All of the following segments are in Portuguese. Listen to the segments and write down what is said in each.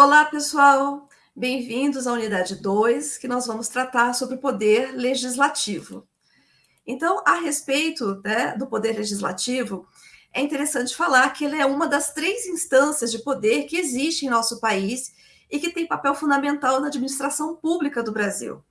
Olá, pessoal! Bem-vindos à unidade 2, que nós vamos tratar sobre o poder legislativo. Então, a respeito né, do poder legislativo, é interessante falar que ele é uma das três instâncias de poder que existe em nosso país e que tem papel fundamental na administração pública do Brasil.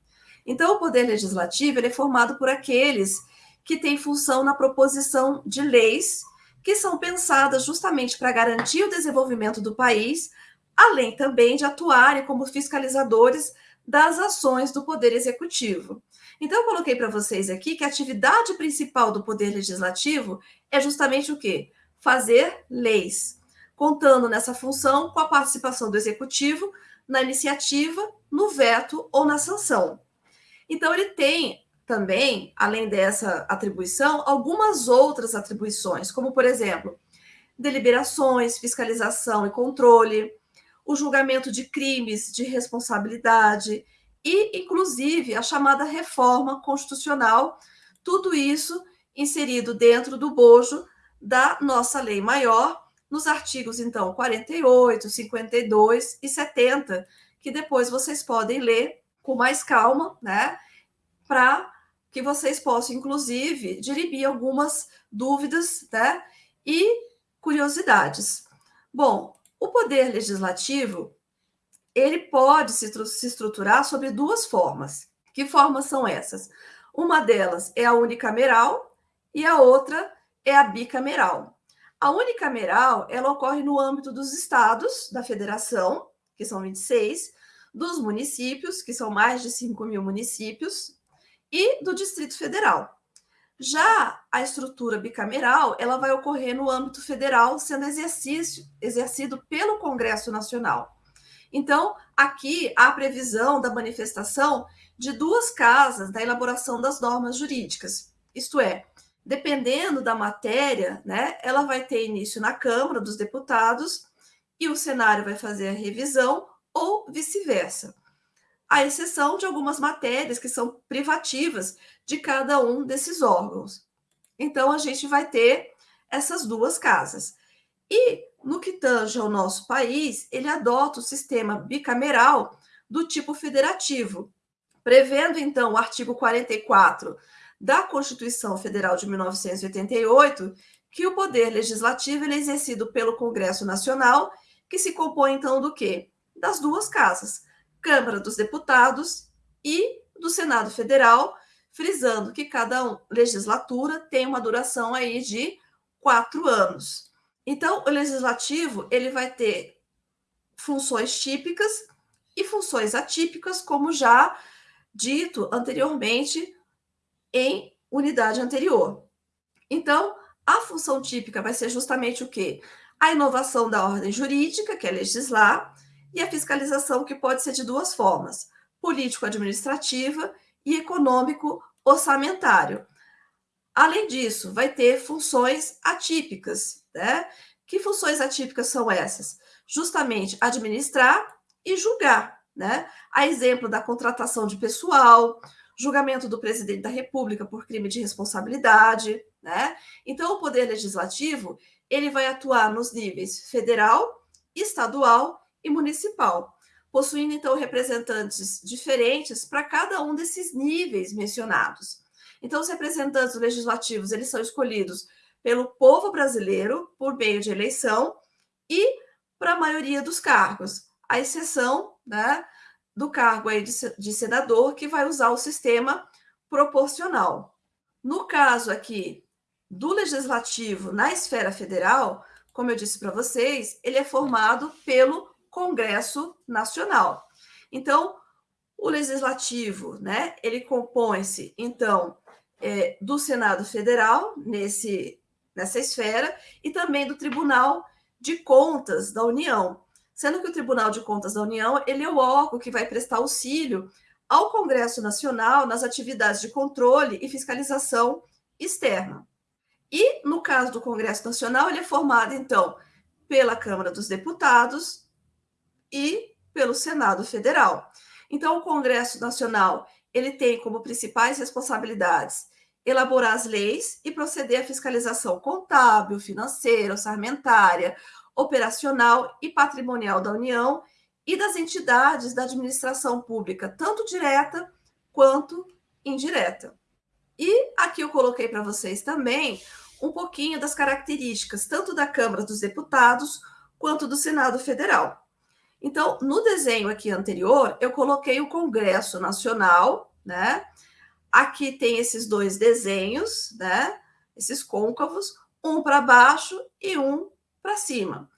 Então, o poder legislativo é formado por aqueles que têm função na proposição de leis que são pensadas justamente para garantir o desenvolvimento do país, além também de atuarem como fiscalizadores das ações do Poder Executivo. Então, eu coloquei para vocês aqui que a atividade principal do Poder Legislativo é justamente o quê? Fazer leis, contando nessa função com a participação do Executivo na iniciativa, no veto ou na sanção. Então, ele tem também, além dessa atribuição, algumas outras atribuições, como, por exemplo, deliberações, fiscalização e controle, o julgamento de crimes de responsabilidade e, inclusive, a chamada reforma constitucional, tudo isso inserido dentro do bojo da nossa lei maior, nos artigos, então, 48, 52 e 70, que depois vocês podem ler com mais calma, né? Para que vocês possam, inclusive, dirimir algumas dúvidas né, e curiosidades. Bom, o poder legislativo, ele pode se, se estruturar sobre duas formas. Que formas são essas? Uma delas é a unicameral e a outra é a bicameral. A unicameral, ela ocorre no âmbito dos estados, da federação, que são 26, dos municípios, que são mais de 5 mil municípios, e do Distrito Federal. Já a estrutura bicameral, ela vai ocorrer no âmbito federal, sendo exercício, exercido pelo Congresso Nacional. Então, aqui há a previsão da manifestação de duas casas da elaboração das normas jurídicas. Isto é, dependendo da matéria, né, ela vai ter início na Câmara dos Deputados e o Senado vai fazer a revisão ou vice-versa à exceção de algumas matérias que são privativas de cada um desses órgãos. Então, a gente vai ter essas duas casas. E, no que tange ao nosso país, ele adota o sistema bicameral do tipo federativo, prevendo, então, o artigo 44 da Constituição Federal de 1988, que o poder legislativo é exercido pelo Congresso Nacional, que se compõe, então, do quê? Das duas casas, Câmara dos Deputados e do Senado Federal, frisando que cada legislatura tem uma duração aí de quatro anos. Então, o legislativo ele vai ter funções típicas e funções atípicas, como já dito anteriormente em unidade anterior. Então, a função típica vai ser justamente o quê? A inovação da ordem jurídica, que é legislar, e a fiscalização, que pode ser de duas formas: político-administrativa e econômico-orçamentário. Além disso, vai ter funções atípicas, né? Que funções atípicas são essas? Justamente administrar e julgar, né? A exemplo da contratação de pessoal, julgamento do presidente da República por crime de responsabilidade, né? Então, o poder legislativo, ele vai atuar nos níveis federal, estadual e municipal, possuindo então representantes diferentes para cada um desses níveis mencionados. Então, os representantes legislativos eles são escolhidos pelo povo brasileiro por meio de eleição e para a maioria dos cargos, à exceção né, do cargo aí de, de senador, que vai usar o sistema proporcional. No caso aqui do legislativo na esfera federal, como eu disse para vocês, ele é formado pelo Congresso Nacional. Então, o legislativo, né, ele compõe-se, então, é, do Senado Federal, nesse, nessa esfera, e também do Tribunal de Contas da União, sendo que o Tribunal de Contas da União, ele é o órgão que vai prestar auxílio ao Congresso Nacional nas atividades de controle e fiscalização externa. E, no caso do Congresso Nacional, ele é formado, então, pela Câmara dos Deputados, e pelo Senado Federal. Então, o Congresso Nacional ele tem como principais responsabilidades elaborar as leis e proceder à fiscalização contábil, financeira, orçamentária, operacional e patrimonial da União e das entidades da administração pública, tanto direta quanto indireta. E aqui eu coloquei para vocês também um pouquinho das características, tanto da Câmara dos Deputados quanto do Senado Federal. Então, no desenho aqui anterior, eu coloquei o Congresso Nacional, né? Aqui tem esses dois desenhos, né? Esses côncavos, um para baixo e um para cima.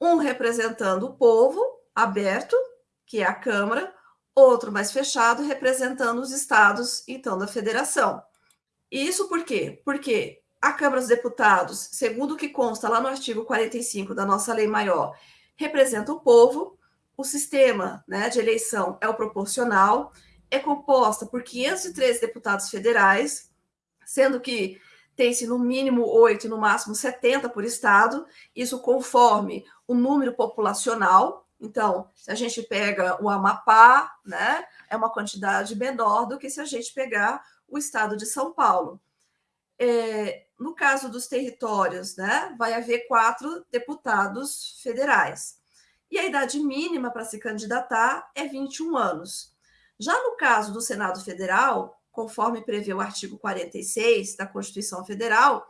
Um representando o povo aberto, que é a Câmara, outro mais fechado, representando os estados, então, da federação. Isso por quê? Porque a Câmara dos Deputados, segundo o que consta lá no artigo 45 da nossa lei maior, representa o povo, o sistema né, de eleição é o proporcional, é composta por 513 deputados federais, sendo que tem-se no mínimo 8 e no máximo 70 por estado, isso conforme o número populacional. Então, se a gente pega o Amapá, né, é uma quantidade menor do que se a gente pegar o estado de São Paulo. É, no caso dos territórios, né, vai haver quatro deputados federais. E a idade mínima para se candidatar é 21 anos. Já no caso do Senado Federal, conforme prevê o artigo 46 da Constituição Federal,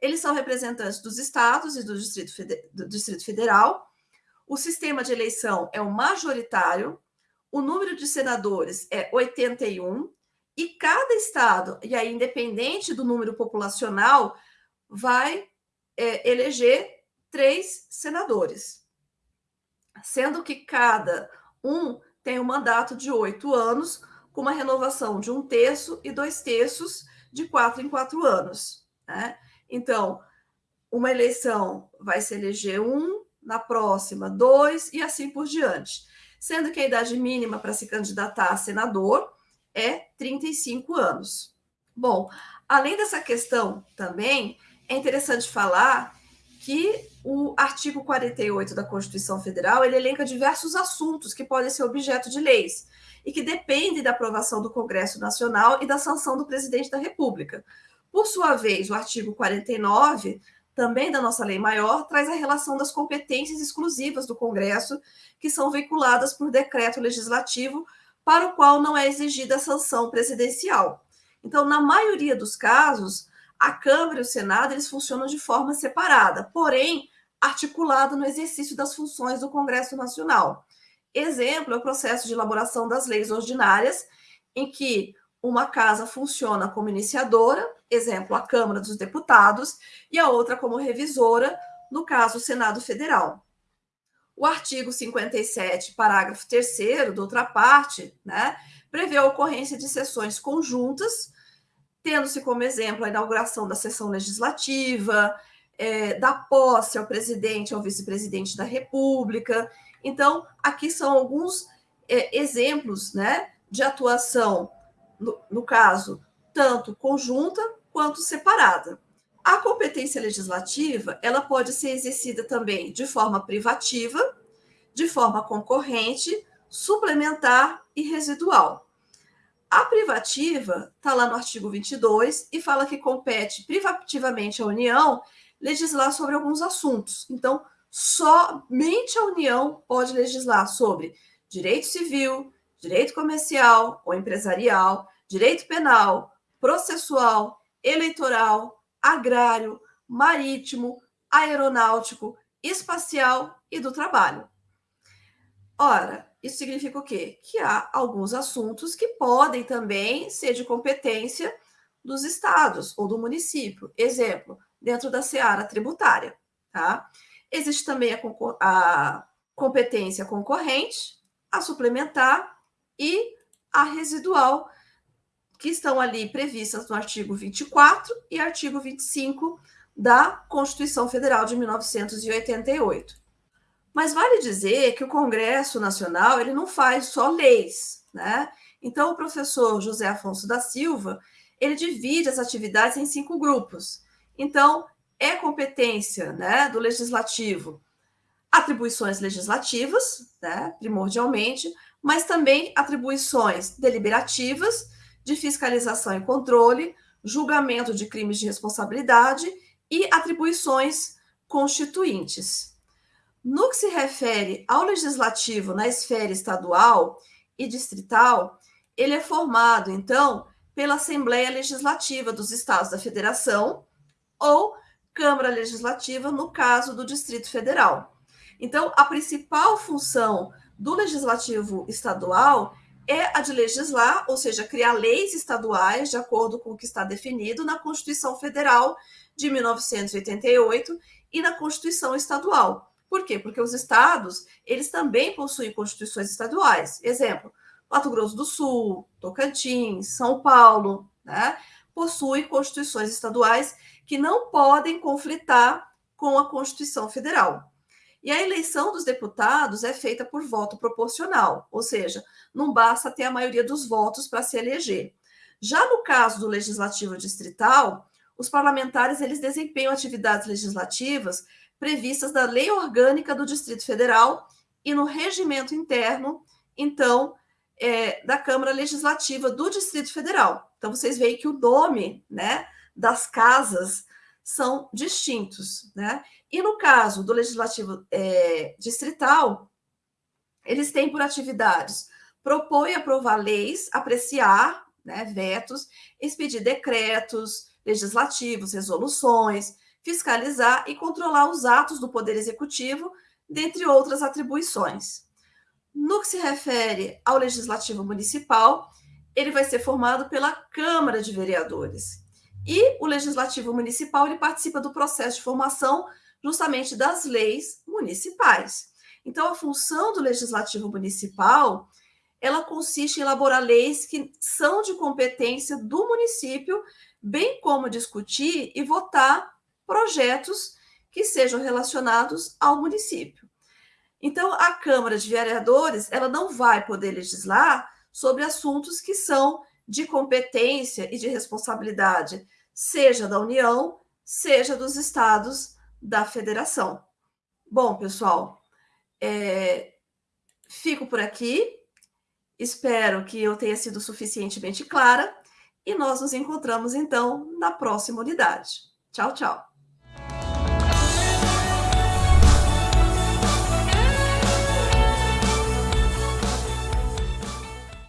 eles são representantes dos estados e do Distrito, do Distrito Federal. O sistema de eleição é o majoritário, o número de senadores é 81, e cada estado, e aí independente do número populacional, vai é, eleger três senadores sendo que cada um tem um mandato de oito anos, com uma renovação de um terço e dois terços de quatro em quatro anos. Né? Então, uma eleição vai se eleger um, na próxima dois e assim por diante. Sendo que a idade mínima para se candidatar a senador é 35 anos. Bom, além dessa questão também, é interessante falar que o artigo 48 da Constituição Federal ele elenca diversos assuntos que podem ser objeto de leis e que dependem da aprovação do Congresso Nacional e da sanção do presidente da República. Por sua vez, o artigo 49, também da nossa lei maior, traz a relação das competências exclusivas do Congresso, que são veiculadas por decreto legislativo, para o qual não é exigida sanção presidencial. Então, na maioria dos casos, a Câmara e o Senado eles funcionam de forma separada, porém articulado no exercício das funções do Congresso Nacional. Exemplo é o processo de elaboração das leis ordinárias, em que uma casa funciona como iniciadora, exemplo, a Câmara dos Deputados, e a outra como revisora, no caso, o Senado Federal. O artigo 57, parágrafo 3 da outra parte, né, prevê a ocorrência de sessões conjuntas tendo-se como exemplo a inauguração da sessão legislativa, é, da posse ao presidente, ao vice-presidente da República. Então, aqui são alguns é, exemplos né, de atuação, no, no caso, tanto conjunta quanto separada. A competência legislativa ela pode ser exercida também de forma privativa, de forma concorrente, suplementar e residual. A privativa está lá no artigo 22 e fala que compete privativamente à União legislar sobre alguns assuntos. Então, somente a União pode legislar sobre direito civil, direito comercial ou empresarial, direito penal, processual, eleitoral, agrário, marítimo, aeronáutico, espacial e do trabalho. Ora, isso significa o quê? Que há alguns assuntos que podem também ser de competência dos estados ou do município. Exemplo, dentro da seara tributária. Tá? Existe também a, a competência concorrente, a suplementar e a residual, que estão ali previstas no artigo 24 e artigo 25 da Constituição Federal de 1988. Mas vale dizer que o Congresso Nacional ele não faz só leis, né? Então o professor José Afonso da Silva ele divide as atividades em cinco grupos. Então é competência, né, do legislativo, atribuições legislativas, né, primordialmente, mas também atribuições deliberativas de fiscalização e controle, julgamento de crimes de responsabilidade e atribuições constituintes. No que se refere ao legislativo na esfera estadual e distrital, ele é formado, então, pela Assembleia Legislativa dos Estados da Federação ou Câmara Legislativa, no caso do Distrito Federal. Então, a principal função do legislativo estadual é a de legislar, ou seja, criar leis estaduais de acordo com o que está definido na Constituição Federal de 1988 e na Constituição Estadual. Por quê? Porque os estados, eles também possuem constituições estaduais. Exemplo, Mato Grosso do Sul, Tocantins, São Paulo, né? Possuem constituições estaduais que não podem conflitar com a Constituição Federal. E a eleição dos deputados é feita por voto proporcional, ou seja, não basta ter a maioria dos votos para se eleger. Já no caso do legislativo distrital, os parlamentares eles desempenham atividades legislativas previstas na Lei Orgânica do Distrito Federal e no regimento interno, então, é, da Câmara Legislativa do Distrito Federal. Então, vocês veem que o nome né, das casas são distintos. Né? E no caso do legislativo é, distrital, eles têm por atividades propor e aprovar leis, apreciar né, vetos, expedir decretos legislativos, resoluções, fiscalizar e controlar os atos do Poder Executivo, dentre outras atribuições. No que se refere ao Legislativo Municipal, ele vai ser formado pela Câmara de Vereadores. E o Legislativo Municipal ele participa do processo de formação justamente das leis municipais. Então, a função do Legislativo Municipal ela consiste em elaborar leis que são de competência do município, bem como discutir e votar projetos que sejam relacionados ao município. Então, a Câmara de Vereadores ela não vai poder legislar sobre assuntos que são de competência e de responsabilidade, seja da União, seja dos estados da federação. Bom, pessoal, é, fico por aqui. Espero que eu tenha sido suficientemente clara e nós nos encontramos então na próxima unidade. Tchau, tchau.